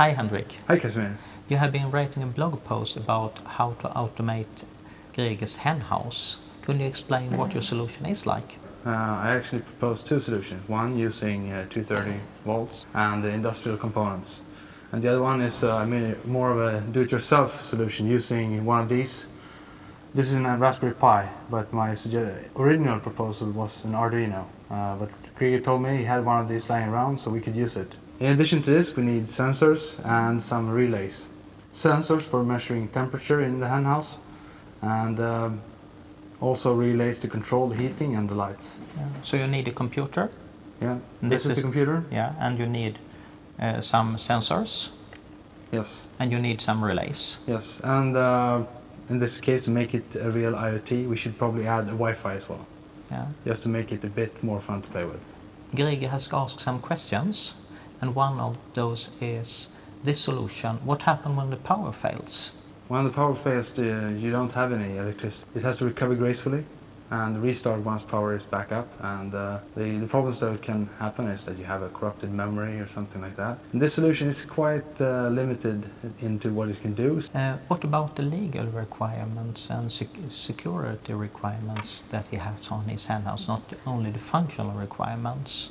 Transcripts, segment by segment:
Hi Henrik. Hi Casimir. You have been writing a blog post about how to automate Greger's hen house. Could you explain what your solution is like? Uh, I actually proposed two solutions. One using uh, 230 volts and the industrial components. And the other one is uh, I mean, more of a do-it-yourself solution using one of these. This is a Raspberry Pi, but my original proposal was an Arduino. Uh, but Greger told me he had one of these lying around so we could use it. In addition to this we need sensors and some relays. Sensors for measuring temperature in the hen house and um, also relays to control the heating and the lights. Yeah. So you need a computer? Yeah, this, this is, the computer. Yeah, and you need uh, some sensors? Yes. And you need some relays? Yes, and uh, in this case to make it a real IoT we should probably add a Wi-Fi as well. Yeah. Just to make it a bit more fun to play with. Greger has asked some questions and one of those is this solution, what happens when the power fails? When the power fails uh, you don't have any electricity. It has to recover gracefully and restart once power is back up and uh, the, the, problems that can happen is that you have a corrupted memory or something like that. And this solution is quite uh, limited into what it can do. Uh, what about the legal requirements and sec security requirements that he has on his hen not only the functional requirements?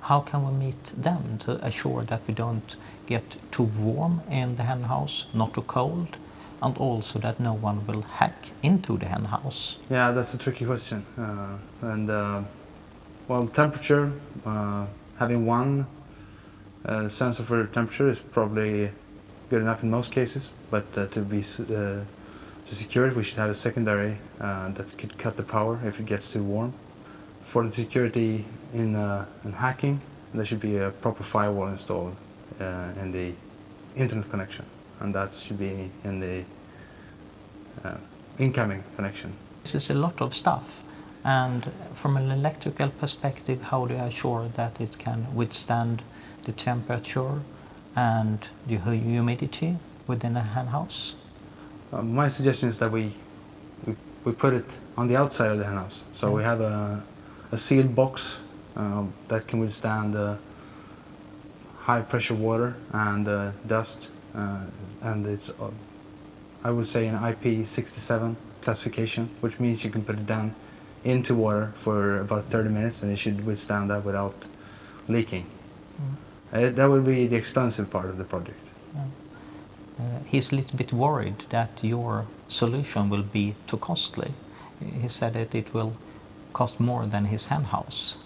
How can we meet them to assure that we don't get too warm in the hen house, not too cold, and also that no one will hack into the hen house? Yeah, that's a tricky question. Uh, and uh, well, temperature, uh, having one uh, sensor for temperature is probably good enough in most cases, but uh, to be uh, to secure it, we should have a secondary that could cut the power if it gets too warm. For the security in, in hacking, there should be a proper firewall installed in the internet connection and that should be in the uh, incoming connection. This is a lot of stuff and from an electrical perspective how do you assure that it can withstand the temperature and the humidity within a hen house? Uh, my suggestion is that we, we, we put it on the outside of the hen house so yeah. we have a, a sealed box um, that can withstand uh, high pressure water and uh, dust uh, and it's uh, I would say an IP67 classification which means you can put it down into water for about 30 minutes and it should withstand that without leaking. Mm. that would be the expensive part of the project. Uh, he's a little bit worried that your solution will be too costly. He said that it will cost more than his hen house.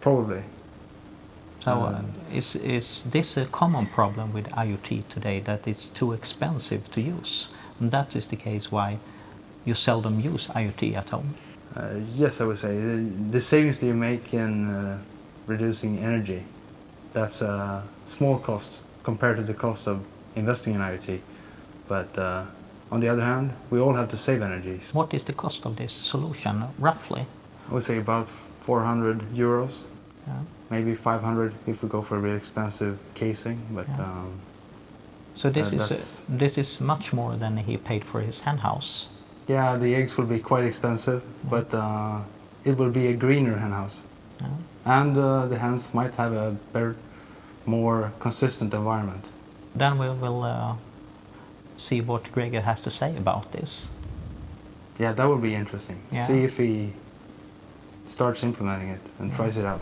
Probably. So uh, is, is this a common problem with IoT today, that it's too expensive to use? And that is the case why you seldom use IoT at home? Uh, yes, I would say. The, the, savings that you make in uh, reducing energy, that's a small cost compared to the cost of investing in IoT. But uh, on the other hand, we all have to save energy. What is the cost of this solution, roughly? I would say about 400 euros. Yeah maybe 500 if we go for a really expensive casing but yeah. um, so this uh, is this is much more than he paid for his hen house yeah the eggs will be quite expensive yeah. but uh, it will be a greener hen house yeah. and uh, the hens might have a better more consistent environment then we will uh, see what Greger has to say about this yeah that would be interesting see if he starts implementing it and tries it out